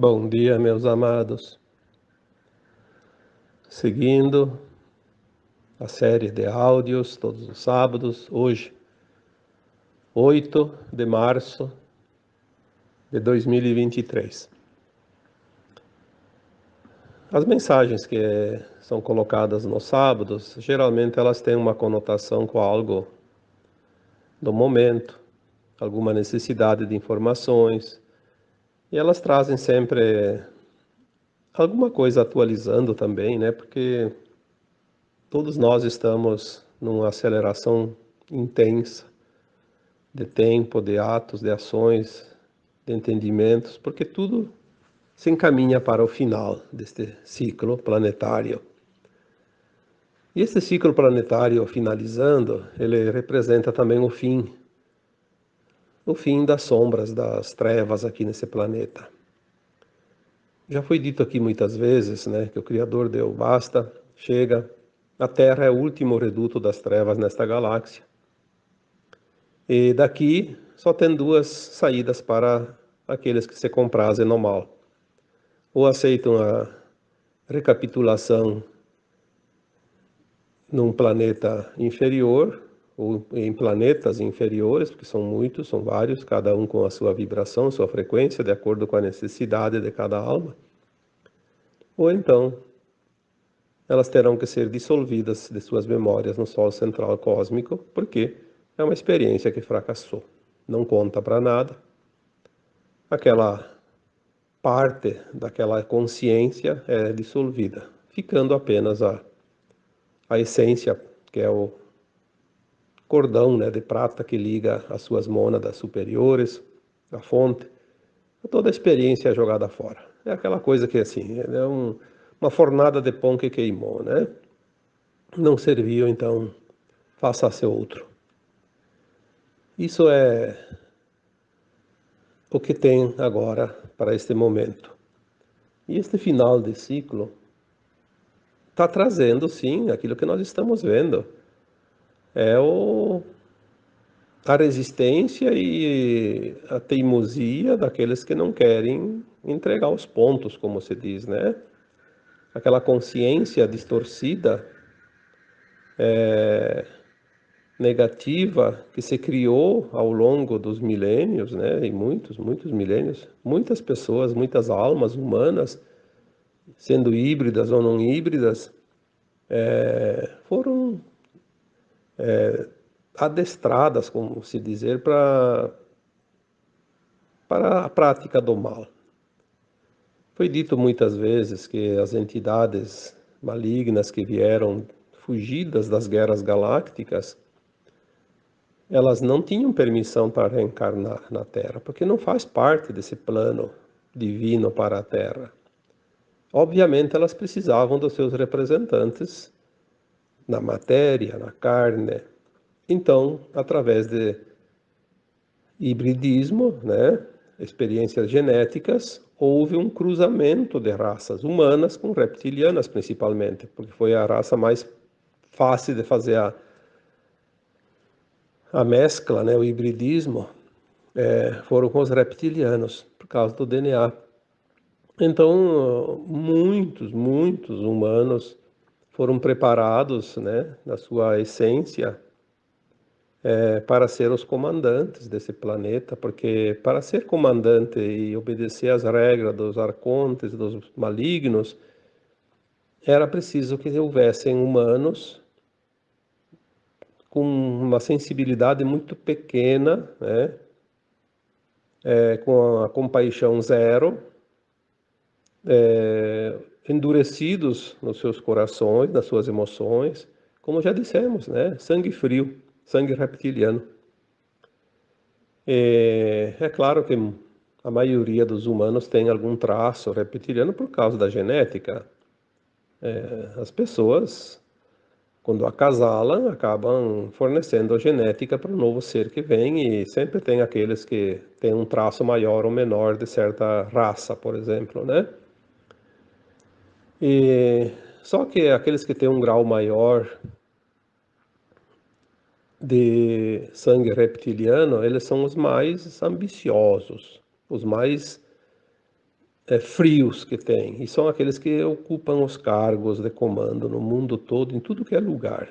Bom dia, meus amados. Seguindo a série de áudios todos os sábados, hoje, 8 de março de 2023. As mensagens que são colocadas nos sábados, geralmente elas têm uma conotação com algo do momento, alguma necessidade de informações, e elas trazem sempre alguma coisa atualizando também, né? Porque todos nós estamos numa aceleração intensa de tempo, de atos, de ações, de entendimentos, porque tudo se encaminha para o final deste ciclo planetário. E esse ciclo planetário finalizando, ele representa também o fim o fim das sombras, das trevas aqui nesse planeta. Já foi dito aqui muitas vezes né, que o Criador deu basta, chega, a Terra é o último reduto das trevas nesta galáxia. E daqui só tem duas saídas para aqueles que se comprazem no mal. Ou aceitam a recapitulação num planeta inferior, ou em planetas inferiores, porque são muitos, são vários, cada um com a sua vibração, sua frequência, de acordo com a necessidade de cada alma. Ou então, elas terão que ser dissolvidas de suas memórias no Sol central cósmico, porque é uma experiência que fracassou. Não conta para nada. Aquela parte daquela consciência é dissolvida, ficando apenas a, a essência, que é o cordão né, de prata que liga as suas mônadas superiores, a fonte. Toda a experiência é jogada fora. É aquela coisa que, assim, é um, uma fornada de pão que queimou, né? Não serviu, então faça-se outro. Isso é o que tem agora para este momento. E este final de ciclo está trazendo, sim, aquilo que nós estamos vendo é o, a resistência e a teimosia daqueles que não querem entregar os pontos, como se diz, né? Aquela consciência distorcida, é, negativa que se criou ao longo dos milênios, né? E muitos, muitos milênios, muitas pessoas, muitas almas humanas, sendo híbridas ou não híbridas, é, foram é, adestradas, como se dizer, para para a prática do mal. Foi dito muitas vezes que as entidades malignas que vieram fugidas das guerras galácticas, elas não tinham permissão para reencarnar na Terra, porque não faz parte desse plano divino para a Terra. Obviamente, elas precisavam dos seus representantes na matéria, na carne. Então, através de hibridismo, né, experiências genéticas, houve um cruzamento de raças humanas com reptilianas, principalmente, porque foi a raça mais fácil de fazer a, a mescla, né, o hibridismo, é, foram com os reptilianos, por causa do DNA. Então, muitos, muitos humanos foram preparados, né, na sua essência, é, para ser os comandantes desse planeta, porque para ser comandante e obedecer às regras dos arcontes, dos malignos, era preciso que houvessem humanos com uma sensibilidade muito pequena, né? É, com a compaixão zero, é, endurecidos nos seus corações, nas suas emoções, como já dissemos, né? Sangue frio, sangue reptiliano. É, é claro que a maioria dos humanos tem algum traço reptiliano por causa da genética. É, as pessoas, quando acasalam, acabam fornecendo a genética para o novo ser que vem e sempre tem aqueles que têm um traço maior ou menor de certa raça, por exemplo, né? E só que aqueles que têm um grau maior de sangue reptiliano, eles são os mais ambiciosos, os mais é, frios que tem, e são aqueles que ocupam os cargos de comando no mundo todo, em tudo que é lugar,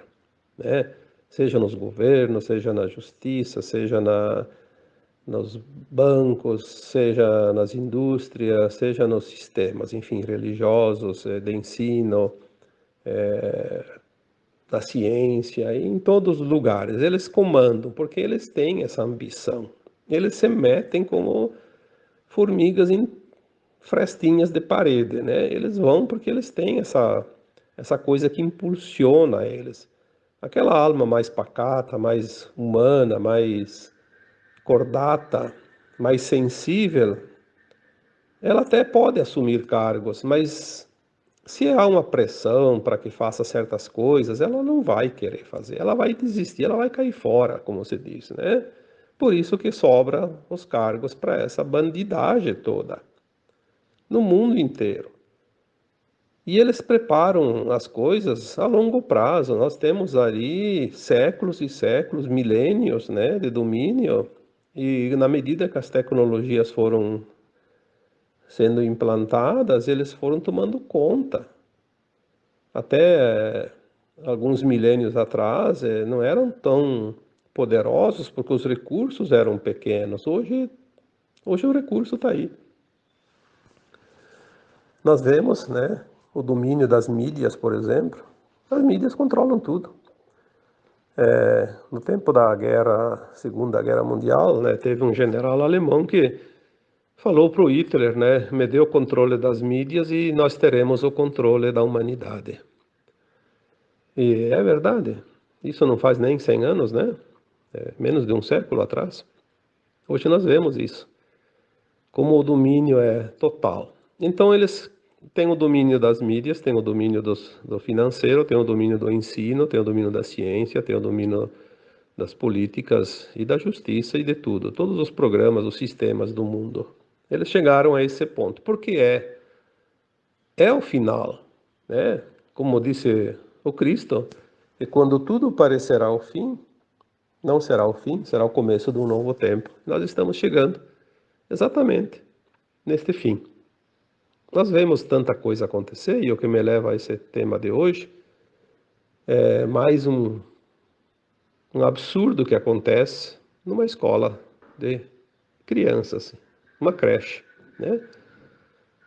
né? seja nos governos, seja na justiça, seja na, nos bancos, seja nas indústrias, seja nos sistemas, enfim, religiosos, eh, de ensino, é, da ciência, em todos os lugares. Eles comandam, porque eles têm essa ambição. Eles se metem como formigas em frestinhas de parede, né? Eles vão porque eles têm essa essa coisa que impulsiona eles. Aquela alma mais pacata, mais humana, mais cordata, mais sensível, ela até pode assumir cargos, mas se há uma pressão para que faça certas coisas, ela não vai querer fazer, ela vai desistir, ela vai cair fora, como se diz, né? Por isso que sobra os cargos para essa bandidagem toda no mundo inteiro. E eles preparam as coisas a longo prazo. Nós temos ali séculos e séculos, milênios né, de domínio, e na medida que as tecnologias foram sendo implantadas, eles foram tomando conta. Até alguns milênios atrás, eh, não eram tão poderosos porque os recursos eram pequenos. Hoje, hoje o recurso está aí. Nós vemos né, o domínio das mídias, por exemplo. As mídias controlam tudo. É, no tempo da guerra, Segunda Guerra Mundial, né, teve um general alemão que falou para o Hitler, né, me dê o controle das mídias e nós teremos o controle da humanidade. E é verdade, isso não faz nem 100 anos, né? É, menos de um século atrás. Hoje nós vemos isso, como o domínio é total. Então eles têm o domínio das mídias, têm o domínio dos, do financeiro, têm o domínio do ensino, têm o domínio da ciência, têm o domínio das políticas e da justiça e de tudo. Todos os programas, os sistemas do mundo. Eles chegaram a esse ponto. Porque é, é o final. Né? Como disse o Cristo, e quando tudo parecerá o fim, não será o fim, será o começo de um novo tempo. Nós estamos chegando exatamente neste fim. Nós vemos tanta coisa acontecer e o que me leva a esse tema de hoje é mais um, um absurdo que acontece numa escola de crianças, uma creche, né?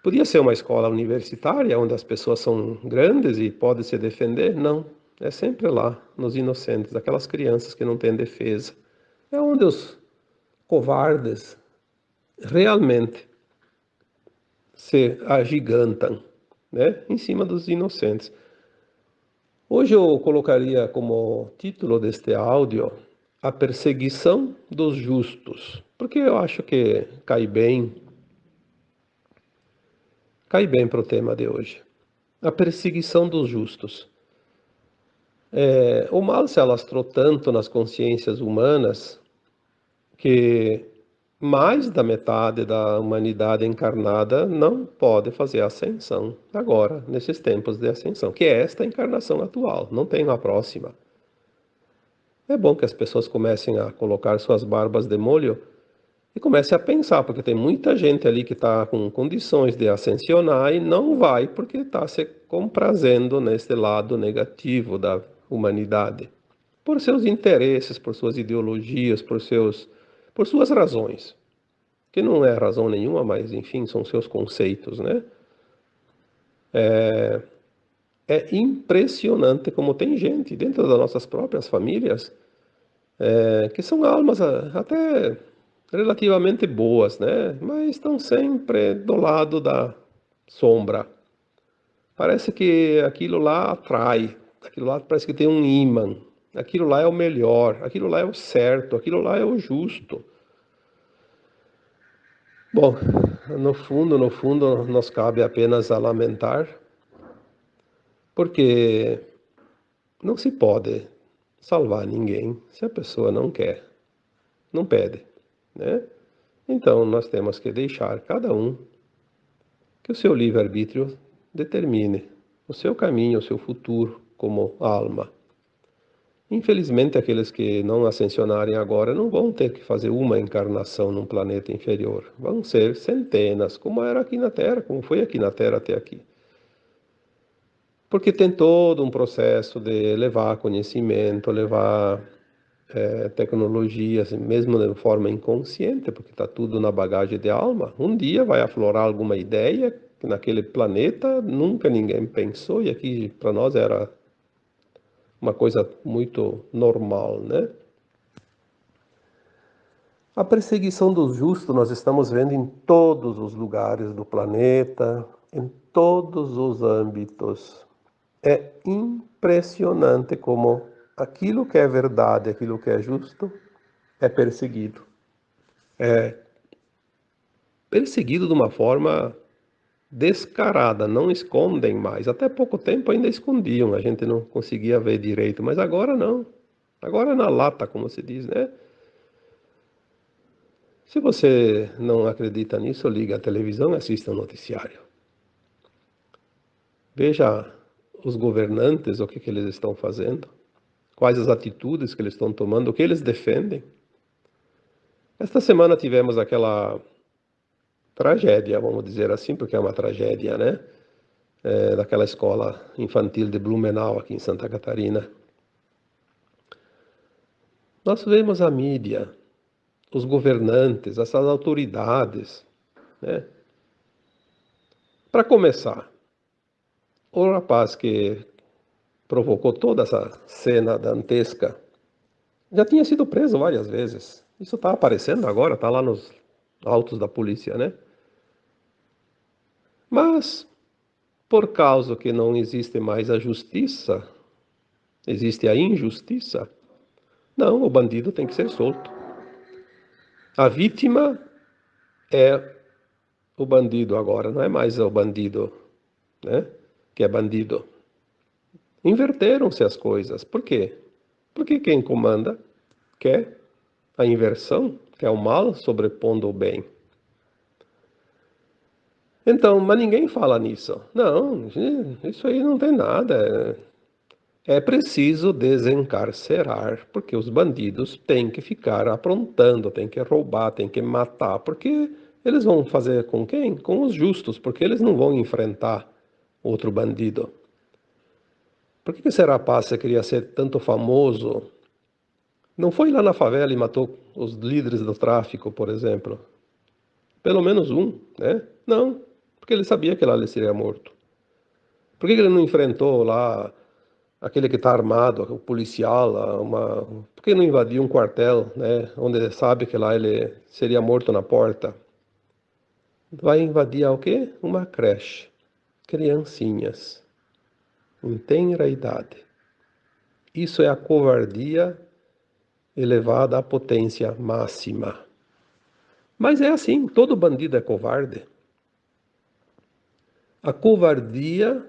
Podia ser uma escola universitária onde as pessoas são grandes e podem se defender? Não, é sempre lá, nos inocentes, aquelas crianças que não têm defesa. É onde os covardes realmente se agigantam, né? em cima dos inocentes. Hoje eu colocaria como título deste áudio a perseguição dos justos, porque eu acho que cai bem, cai bem para o tema de hoje. A perseguição dos justos. É, o mal se alastrou tanto nas consciências humanas que mais da metade da humanidade encarnada não pode fazer ascensão agora, nesses tempos de ascensão, que é esta encarnação atual, não tem uma próxima. É bom que as pessoas comecem a colocar suas barbas de molho e comecem a pensar, porque tem muita gente ali que está com condições de ascensionar e não vai porque está se comprazendo nesse lado negativo da humanidade, por seus interesses, por suas ideologias, por seus por suas razões, que não é razão nenhuma, mas enfim, são seus conceitos, né? É, é impressionante como tem gente dentro das nossas próprias famílias é, que são almas até relativamente boas, né? Mas estão sempre do lado da sombra. Parece que aquilo lá atrai, aquilo lá parece que tem um imã, aquilo lá é o melhor, aquilo lá é o certo, aquilo lá é o justo. Bom, no fundo, no fundo, nos cabe apenas a lamentar, porque não se pode salvar ninguém se a pessoa não quer, não pede, né? Então, nós temos que deixar cada um que o seu livre-arbítrio determine o seu caminho, o seu futuro como alma. Infelizmente, aqueles que não ascensionarem agora não vão ter que fazer uma encarnação num planeta inferior. Vão ser centenas, como era aqui na Terra, como foi aqui na Terra até aqui. Porque tem todo um processo de levar conhecimento, levar é, tecnologia, mesmo de forma inconsciente, porque está tudo na bagagem de alma. Um dia vai aflorar alguma ideia que naquele planeta nunca ninguém pensou, e aqui para nós era uma coisa muito normal, né? A perseguição dos justos nós estamos vendo em todos os lugares do planeta, em todos os âmbitos. É impressionante como aquilo que é verdade, aquilo que é justo, é perseguido. É perseguido de uma forma descarada, não escondem mais. Até pouco tempo ainda escondiam, a gente não conseguia ver direito, mas agora não. Agora é na lata, como se diz, né? Se você não acredita nisso, liga a televisão e assista o noticiário. Veja os governantes, o que, que eles estão fazendo, quais as atitudes que eles estão tomando, o que eles defendem. Esta semana tivemos aquela tragédia, vamos dizer assim, porque é uma tragédia, né? É, daquela escola infantil de Blumenau, aqui em Santa Catarina. Nós vemos a mídia, os governantes, essas autoridades, né? Para começar, o rapaz que provocou toda essa cena dantesca já tinha sido preso várias vezes. Isso está aparecendo agora, está lá nos autos da polícia, né? Mas, por causa que não existe mais a justiça, existe a injustiça, não, o bandido tem que ser solto. A vítima é o bandido agora, não é mais o bandido, né? Que é bandido. Inverteram-se as coisas. Por quê? Porque quem comanda quer a inversão, quer o mal sobrepondo o bem. Então, mas ninguém fala nisso. Não, isso aí não tem nada. É preciso desencarcerar, porque os bandidos têm que ficar aprontando, têm que roubar, têm que matar, porque eles vão fazer com quem? Com os justos, porque eles não vão enfrentar outro bandido. Por que esse rapaz queria ser tanto famoso? Não foi lá na favela e matou os líderes do tráfico, por exemplo? Pelo menos um, né? Não, porque ele sabia que lá ele seria morto. Por que ele não enfrentou lá aquele que está armado, o policial, uma... por que não invadiu um quartel, né, onde ele sabe que lá ele seria morto na porta? Vai invadir o quê? Uma creche. Criancinhas. Em tenra idade. Isso é a covardia elevada à potência máxima. Mas é assim, todo bandido é covarde. A covardia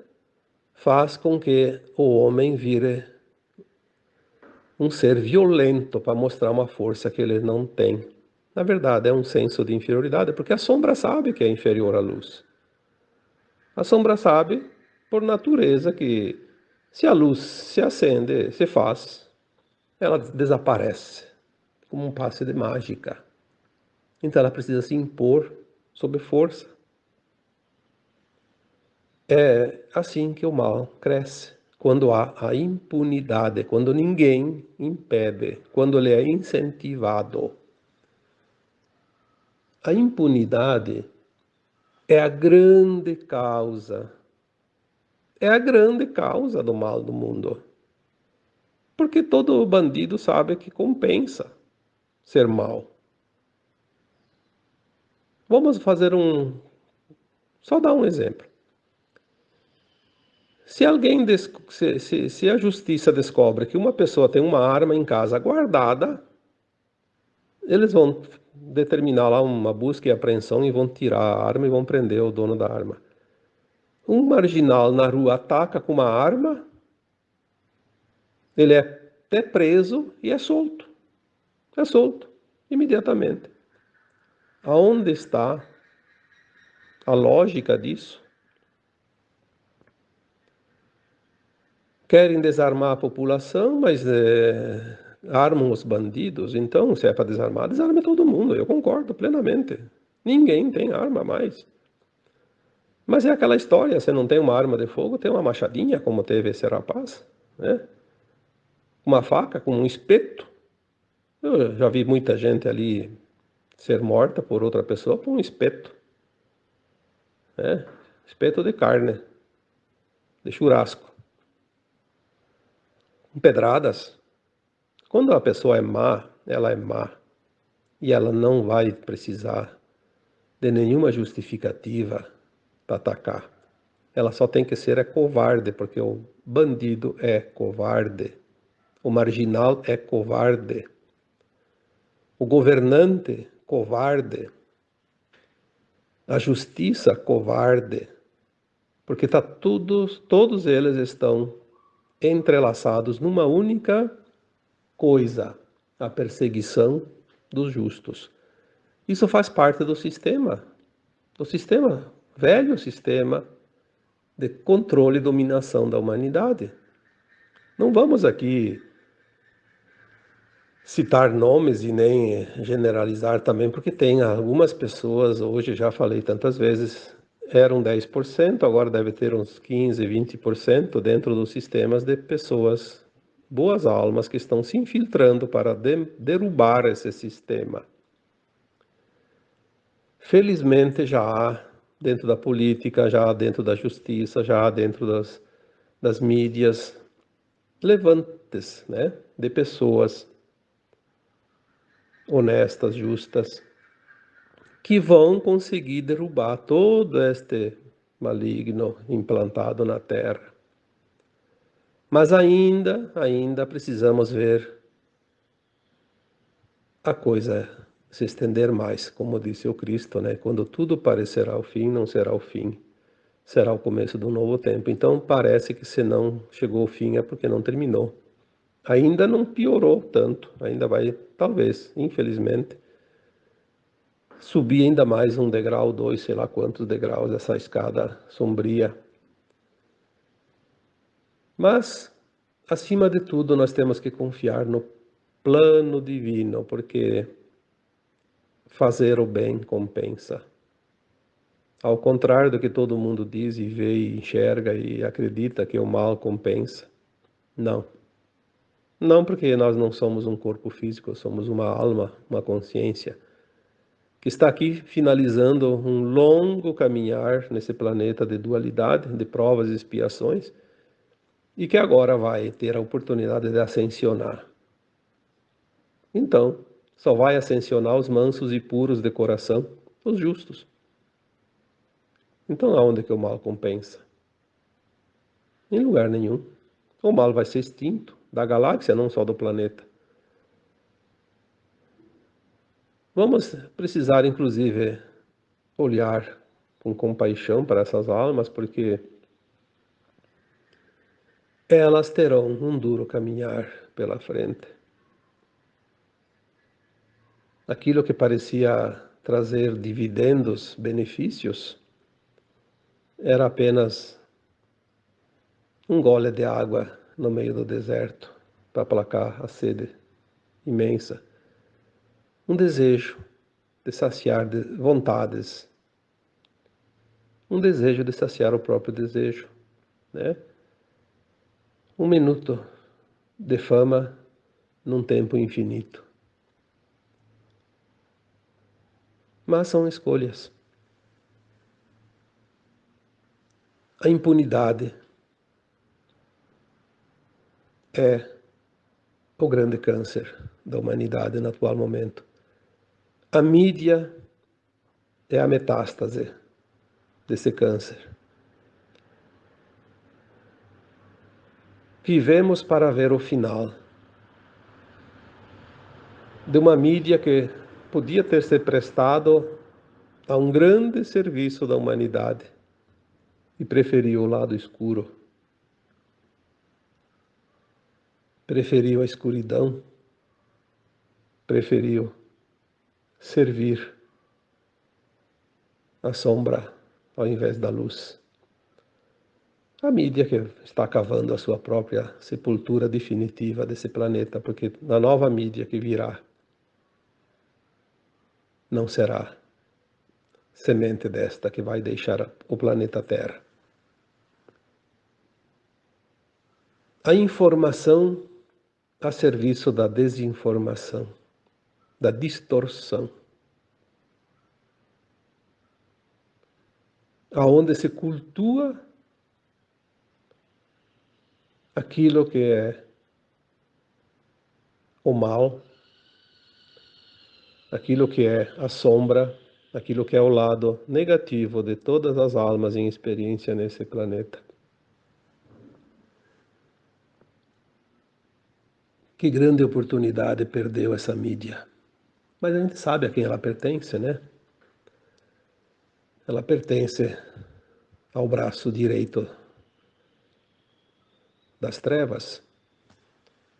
faz com que o homem vire um ser violento para mostrar uma força que ele não tem. Na verdade, é um senso de inferioridade, porque a sombra sabe que é inferior à luz. A sombra sabe, por natureza, que se a luz se acende, se faz, ela desaparece, como um passe de mágica. Então ela precisa se impor sob força. É assim que o mal cresce, quando há a impunidade, quando ninguém impede, quando ele é incentivado. A impunidade é a grande causa, é a grande causa do mal do mundo. Porque todo bandido sabe que compensa ser mal. Vamos fazer um. Só dar um exemplo. Se alguém, se, se, se a justiça descobre que uma pessoa tem uma arma em casa guardada, eles vão determinar lá uma busca e apreensão e vão tirar a arma e vão prender o dono da arma. Um marginal na rua ataca com uma arma, ele é até preso e é solto. É solto, imediatamente. Aonde está a lógica disso? Querem desarmar a população, mas é, armam os bandidos. Então, se é para desarmar, desarme todo mundo. Eu concordo plenamente. Ninguém tem arma mais. Mas é aquela história, você não tem uma arma de fogo, tem uma machadinha, como teve esse rapaz, né? Uma faca com um espeto. Eu já vi muita gente ali ser morta por outra pessoa por um espeto. Né? Espeto de carne, de churrasco. Pedradas. Quando a pessoa é má, ela é má. E ela não vai precisar de nenhuma justificativa para atacar. Ela só tem que ser é covarde, porque o bandido é covarde. O marginal é covarde. O governante, covarde. A justiça, covarde. Porque tá todos, todos eles estão entrelaçados numa única coisa, a perseguição dos justos. Isso faz parte do sistema, do sistema, velho sistema de controle e dominação da humanidade. Não vamos aqui citar nomes e nem generalizar também, porque tem algumas pessoas, hoje já falei tantas vezes, eram 10%, agora deve ter uns 15, 20% dentro dos sistemas de pessoas, boas almas, que estão se infiltrando para de, derrubar esse sistema. Felizmente já há dentro da política, já há dentro da justiça, já há dentro das, das mídias, levantes né, de pessoas honestas, justas, que vão conseguir derrubar todo este maligno implantado na terra. Mas ainda, ainda precisamos ver a coisa se estender mais, como disse o Cristo, né? Quando tudo parecerá o fim, não será o fim, será o começo um novo tempo. Então parece que se não chegou o fim é porque não terminou. Ainda não piorou tanto, ainda vai, talvez, infelizmente, subir ainda mais um degrau, dois, sei lá quantos degraus essa escada sombria. Mas, acima de tudo, nós temos que confiar no plano divino, porque fazer o bem compensa. Ao contrário do que todo mundo diz e vê e enxerga e acredita que o mal compensa. Não. Não porque nós não somos um corpo físico, somos uma alma, uma consciência, que está aqui finalizando um longo caminhar nesse planeta de dualidade, de provas e expiações, e que agora vai ter a oportunidade de ascensionar. Então, só vai ascensionar os mansos e puros de coração, os justos. Então, aonde que o mal compensa? Em lugar nenhum. O mal vai ser extinto da galáxia, não só do planeta. Vamos precisar, inclusive, olhar com compaixão para essas almas, porque elas terão um duro caminhar pela frente aquilo que parecia trazer dividendos, benefícios, era apenas um gole de água no meio do deserto para aplacar a sede imensa. Um desejo de saciar vontades. Um desejo de saciar o próprio desejo, né? Um minuto de fama num tempo infinito. mas são escolhas. A impunidade é o grande câncer da humanidade no atual momento. A mídia é a metástase desse câncer. Vivemos para ver o final de uma mídia que podia ter se prestado a um grande serviço da humanidade e preferiu o lado escuro. Preferiu a escuridão, preferiu servir a sombra ao invés da luz. a mídia que está cavando a sua própria sepultura definitiva desse planeta, porque na nova mídia que virá não será semente desta que vai deixar o planeta Terra. A informação a serviço da desinformação, da distorção. Aonde se cultua aquilo que é o mal, aquilo que é a sombra, aquilo que é o lado negativo de todas as almas em experiência nesse planeta. Que grande oportunidade perdeu essa mídia. Mas a gente sabe a quem ela pertence, né? Ela pertence ao braço direito das trevas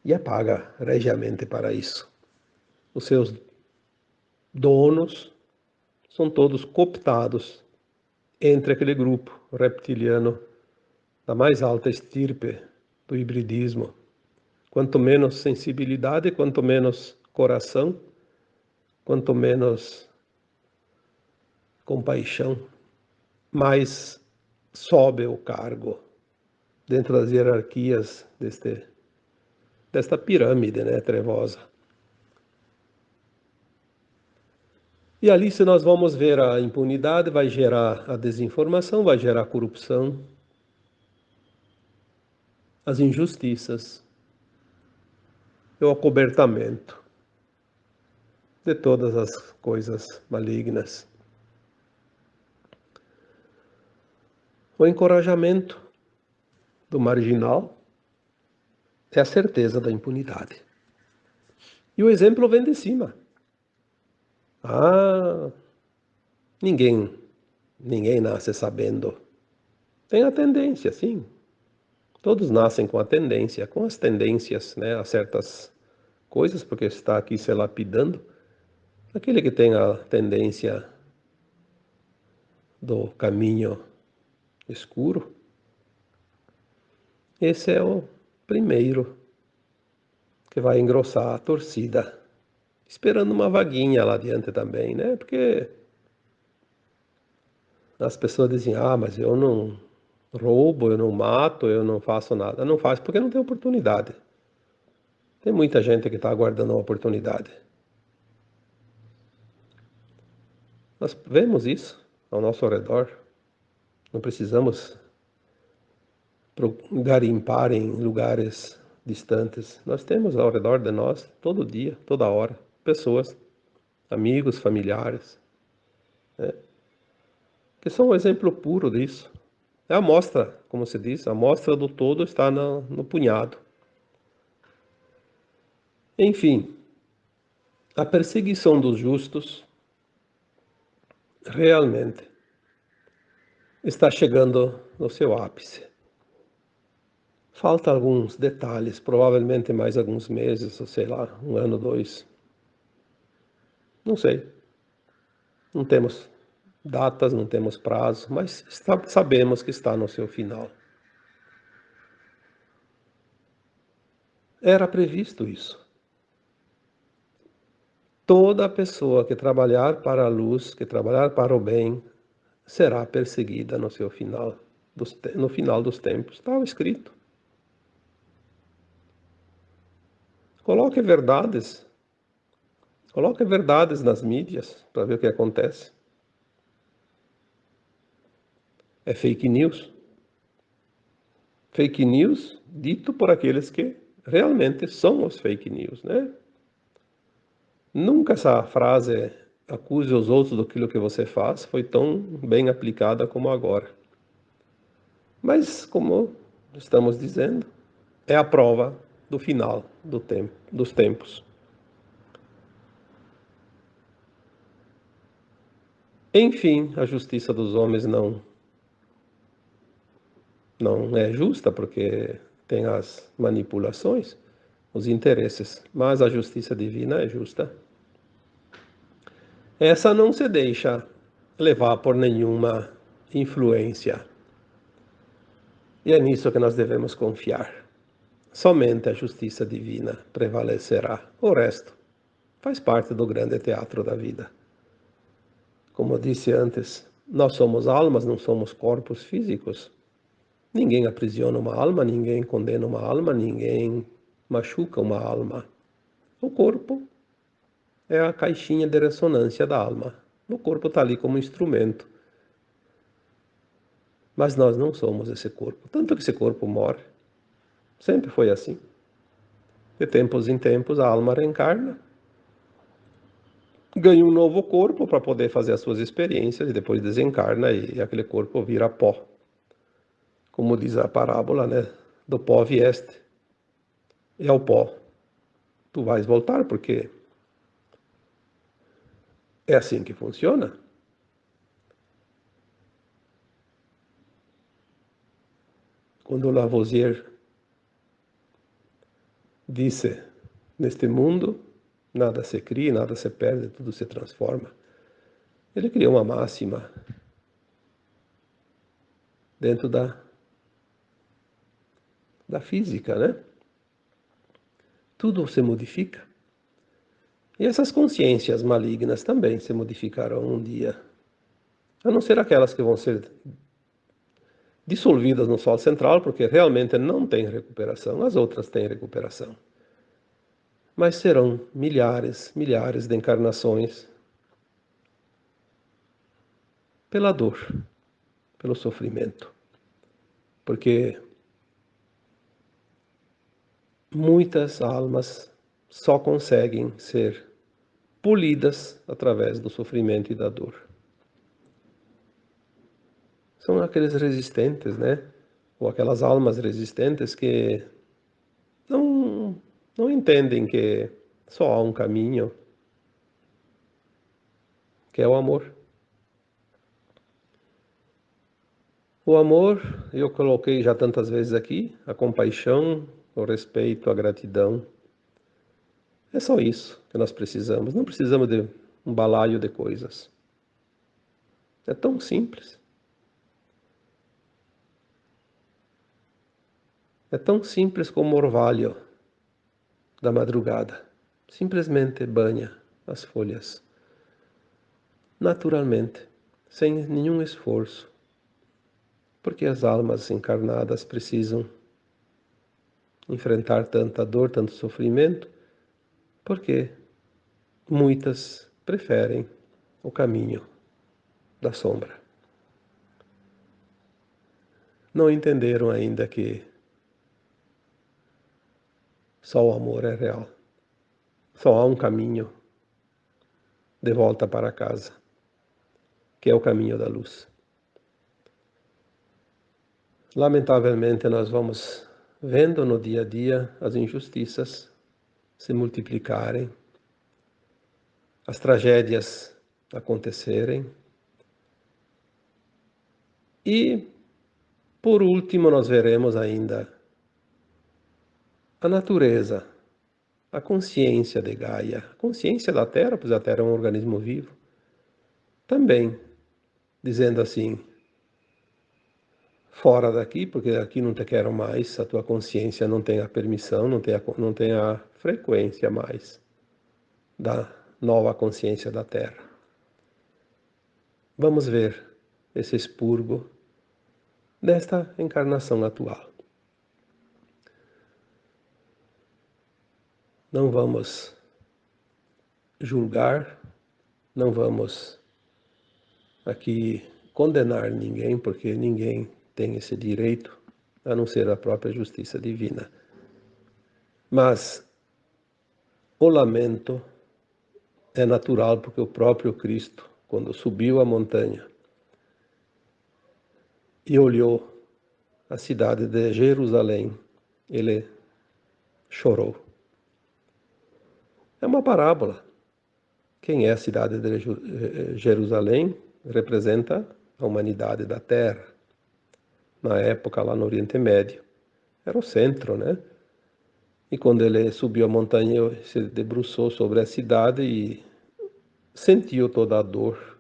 e apaga regiamente para isso. Os seus donos são todos cooptados entre aquele grupo reptiliano da mais alta estirpe do hibridismo. Quanto menos sensibilidade, quanto menos coração, quanto menos compaixão, mais sobe o cargo dentro das hierarquias deste, desta pirâmide né, trevosa. E ali, se nós vamos ver a impunidade, vai gerar a desinformação, vai gerar a corrupção, as injustiças, o acobertamento de todas as coisas malignas. O encorajamento do marginal é a certeza da impunidade. E o exemplo vem de cima. Ah, ninguém, ninguém nasce sabendo. Tem a tendência, sim. Todos nascem com a tendência, com as tendências né, a certas coisas, porque está aqui se lapidando. Aquele que tem a tendência do caminho escuro, esse é o primeiro que vai engrossar a torcida esperando uma vaguinha lá adiante também, né? Porque as pessoas dizem, ah, mas eu não roubo, eu não mato, eu não faço nada. Não faz porque não tem oportunidade. Tem muita gente que está aguardando uma oportunidade. Nós vemos isso ao nosso redor. Não precisamos garimpar em lugares distantes. Nós temos ao redor de nós, todo dia, toda hora, pessoas, amigos, familiares, né, que são um exemplo puro disso. É a amostra, como se diz, a amostra do todo está no, no punhado. Enfim, a perseguição dos justos realmente está chegando no seu ápice. Falta alguns detalhes, provavelmente mais alguns meses, ou sei lá, um ano, dois, não sei. Não temos datas, não temos prazo, mas está, sabemos que está no seu final. Era previsto isso. Toda pessoa que trabalhar para a luz, que trabalhar para o bem, será perseguida no seu final, no final dos tempos. Estava escrito. Coloque verdades Coloque verdades nas mídias para ver o que acontece. É fake news. Fake news dito por aqueles que realmente são os fake news, né? Nunca essa frase acuse os outros daquilo que você faz foi tão bem aplicada como agora. Mas, como estamos dizendo, é a prova do final do tempo, dos tempos. Enfim, a justiça dos homens não não é justa porque tem as manipulações, os interesses, mas a justiça divina é justa. Essa não se deixa levar por nenhuma influência E é nisso que nós devemos confiar. Somente a justiça divina prevalecerá. O resto faz parte do grande teatro da vida. Como disse antes, nós somos almas, não somos corpos físicos. Ninguém aprisiona uma alma, ninguém condena uma alma, ninguém machuca uma alma. O corpo é a caixinha de ressonância da alma. O corpo está ali como instrumento. Mas nós não somos esse corpo. Tanto que esse corpo morre. Sempre foi assim. De tempos em tempos a alma reencarna, ganha um novo corpo para poder fazer as suas experiências e depois desencarna e aquele corpo vira pó. Como diz a parábola, né? Do pó vieste. E ao pó tu vais voltar porque é assim que funciona. Quando Lavoisier disse: Neste mundo, nada se cria, nada se perde, tudo se transforma. Ele criou uma máxima dentro da, da física, né? Tudo se modifica. E essas consciências malignas também se modificarão um dia. A não ser aquelas que vão ser dissolvidas no Sol central, porque realmente não tem recuperação, as outras têm recuperação. Mas serão milhares, milhares de encarnações pela dor, pelo sofrimento. Porque muitas almas só conseguem ser polidas através do sofrimento e da dor são aqueles resistentes, né? Ou aquelas almas resistentes que não, não entendem que só há um caminho, que é o amor. O amor, eu coloquei já tantas vezes aqui, a compaixão, o respeito, a gratidão. É só isso que nós precisamos. Não precisamos de um balaio de coisas. É tão simples. É tão simples como o orvalho da madrugada. Simplesmente banha as folhas. Naturalmente, sem nenhum esforço. Porque as almas encarnadas precisam enfrentar tanta dor, tanto sofrimento, porque muitas preferem o caminho da sombra. Não entenderam ainda que só o amor é real. Só há um caminho de volta para casa, que é o caminho da luz. Lamentavelmente, nós vamos vendo no dia a dia as injustiças se multiplicarem, as tragédias acontecerem. E, por último, nós veremos ainda a natureza, a consciência de Gaia, a consciência da Terra, pois a Terra é um organismo vivo, também dizendo assim: fora daqui, porque aqui não te quero mais, a tua consciência não tem a permissão, não tem a, não tem a frequência mais da nova consciência da Terra. Vamos ver esse expurgo desta encarnação atual. não vamos julgar, não vamos aqui condenar ninguém, porque ninguém tem esse direito, a não ser a própria justiça divina. Mas o lamento é natural, porque o próprio Cristo, quando subiu a montanha e olhou a cidade de Jerusalém, ele chorou. É uma parábola. Quem é a cidade de eh, Jerusalém representa a humanidade da Terra. Na época, lá no Oriente Médio, era o centro, né? E quando ele subiu a montanha, se debruçou sobre a cidade e sentiu toda a dor,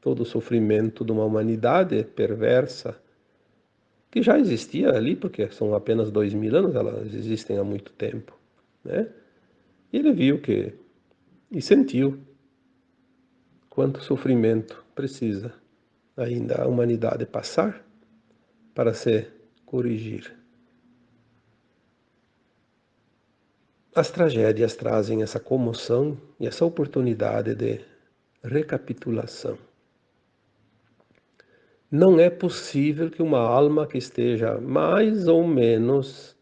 todo o sofrimento de uma humanidade perversa que já existia ali, porque são apenas dois mil anos, elas existem há muito tempo, né? E ele viu que e sentiu quanto sofrimento precisa ainda a humanidade passar para se corrigir. As tragédias trazem essa comoção e essa oportunidade de recapitulação. Não é possível que uma alma que esteja mais ou menos,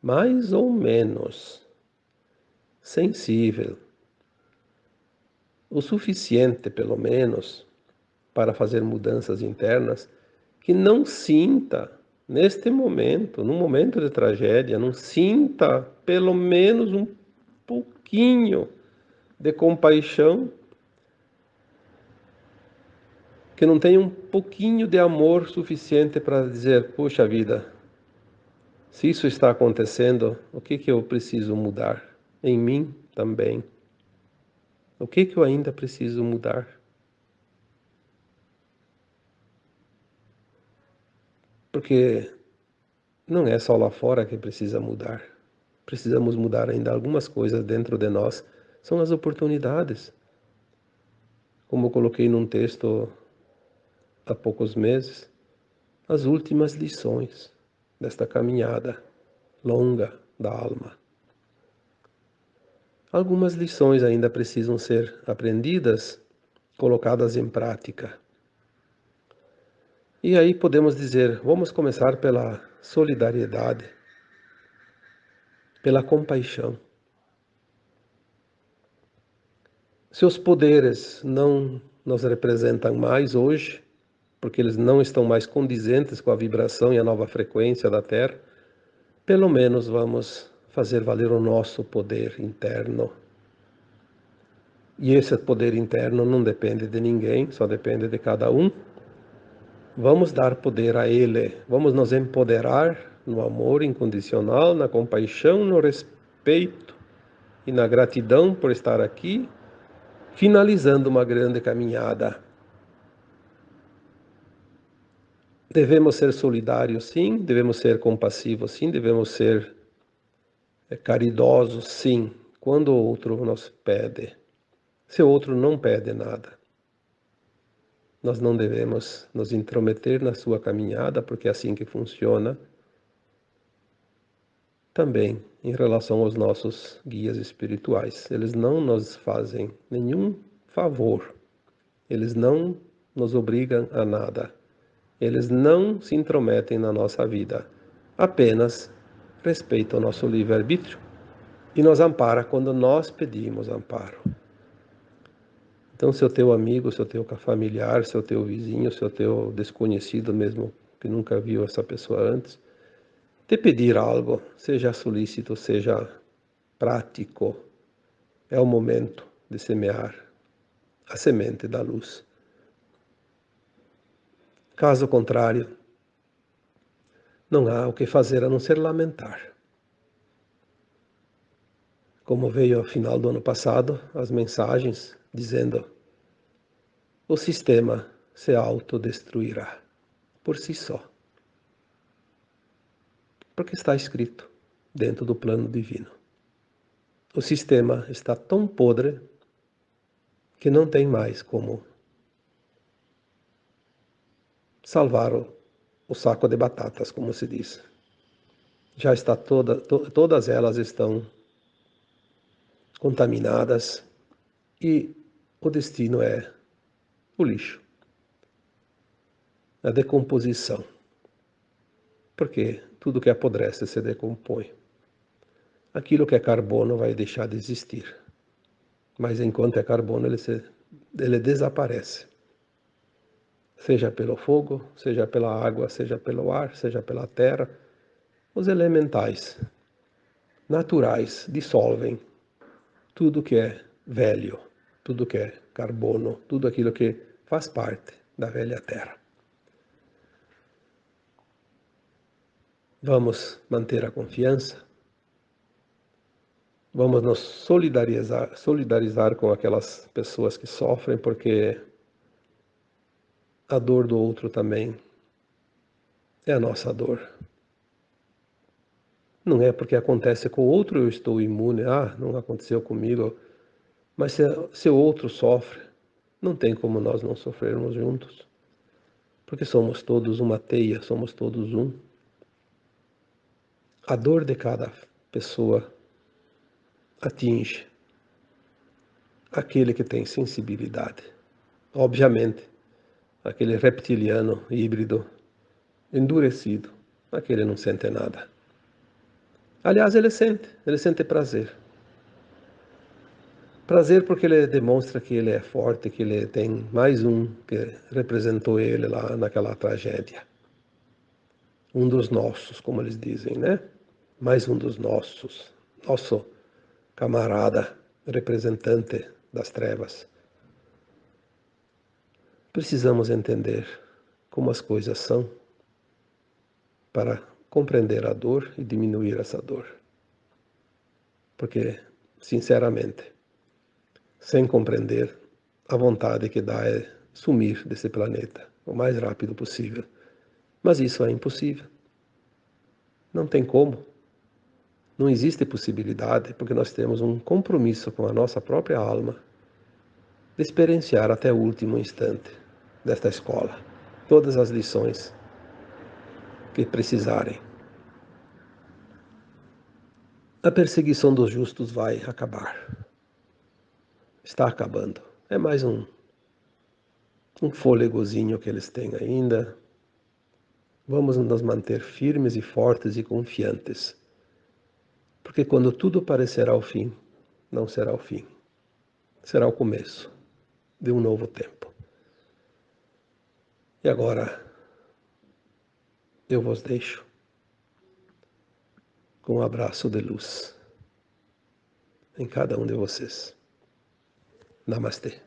mais ou menos sensível, o suficiente, pelo menos, para fazer mudanças internas, que não sinta neste momento, num momento de tragédia, não sinta pelo menos um pouquinho de compaixão, que não tenha um pouquinho de amor suficiente para dizer: puxa vida, se isso está acontecendo, o que, que eu preciso mudar? Em mim também. O que, que eu ainda preciso mudar? Porque não é só lá fora que precisa mudar. Precisamos mudar ainda algumas coisas dentro de nós. São as oportunidades. Como eu coloquei num texto há poucos meses, as últimas lições desta caminhada longa da alma. Algumas lições ainda precisam ser aprendidas, colocadas em prática. E aí podemos dizer, vamos começar pela solidariedade, pela compaixão. Seus poderes não nos representam mais hoje, porque eles não estão mais condizentes com a vibração e a nova frequência da Terra, pelo menos vamos fazer valer o nosso poder interno. E esse poder interno não depende de ninguém, só depende de cada um. Vamos dar poder a Ele, vamos nos empoderar no amor incondicional, na compaixão, no respeito e na gratidão por estar aqui, finalizando uma grande caminhada. Devemos ser solidários, sim, devemos ser compassivos, sim, devemos ser eh, caridosos, sim, quando o outro nos pede. Se o outro não pede nada. Nós não devemos nos intrometer na sua caminhada, porque é assim que funciona. Também em relação aos nossos guias espirituais, eles não nos fazem nenhum favor, eles não nos obrigam a nada, eles não se intrometem na nossa vida, apenas respeitam o nosso livre-arbítrio e nos ampara quando nós pedimos amparo. Então, se o teu amigo, se o teu familiar, se o teu vizinho, se o teu desconhecido mesmo, que nunca viu essa pessoa antes, te pedir algo, seja solícito, seja prático, é o momento de semear a semente da luz. Caso contrário, não há o que fazer a não ser lamentar. Como veio ao final do ano passado, as mensagens dizendo: o sistema se autodestruirá por si só. Porque está escrito dentro do plano divino. O sistema está tão podre que não tem mais como salvar o, o saco de batatas, como se diz. Já está toda, to, todas elas estão contaminadas e o destino é o lixo, a decomposição. Porque tudo que apodrece se decompõe. Aquilo que é carbono vai deixar de existir. Mas enquanto é carbono, ele, se, ele desaparece. Seja pelo fogo, seja pela água, seja pelo ar, seja pela terra. Os elementais naturais dissolvem tudo que é velho tudo que é carbono, tudo aquilo que faz parte da velha Terra. Vamos manter a confiança, vamos nos solidarizar, solidarizar com aquelas pessoas que sofrem, porque a dor do outro também é a nossa dor. Não é porque acontece com o outro eu estou imune, ah, não aconteceu comigo. Mas se, se o outro sofre, não tem como nós não sofrermos juntos. Porque somos todos uma teia, somos todos um. A dor de cada pessoa atinge aquele que tem sensibilidade. Obviamente, aquele reptiliano híbrido endurecido, aquele não sente nada. Aliás, ele sente, ele sente prazer. Prazer porque ele demonstra que ele é forte, que ele tem mais um que representou ele lá naquela tragédia. Um dos nossos, como eles dizem, né? Mais um dos nossos, nosso camarada, representante das trevas. Precisamos entender como as coisas são para compreender a dor e diminuir essa dor. Porque, sinceramente, sem compreender, a vontade que dá é sumir desse planeta o mais rápido possível. Mas isso é impossível. Não tem como. Não existe possibilidade, porque nós temos um compromisso com a nossa própria alma de experienciar até o último instante desta escola todas as lições que precisarem. A perseguição dos justos vai acabar. Está acabando. É mais um, um fôlegozinho que eles têm ainda. Vamos nos manter firmes e fortes e confiantes. Porque quando tudo parecerá o fim, não será o fim. Será o começo de um novo tempo. E agora, eu vos deixo com um abraço de luz em cada um de vocês. Namaste.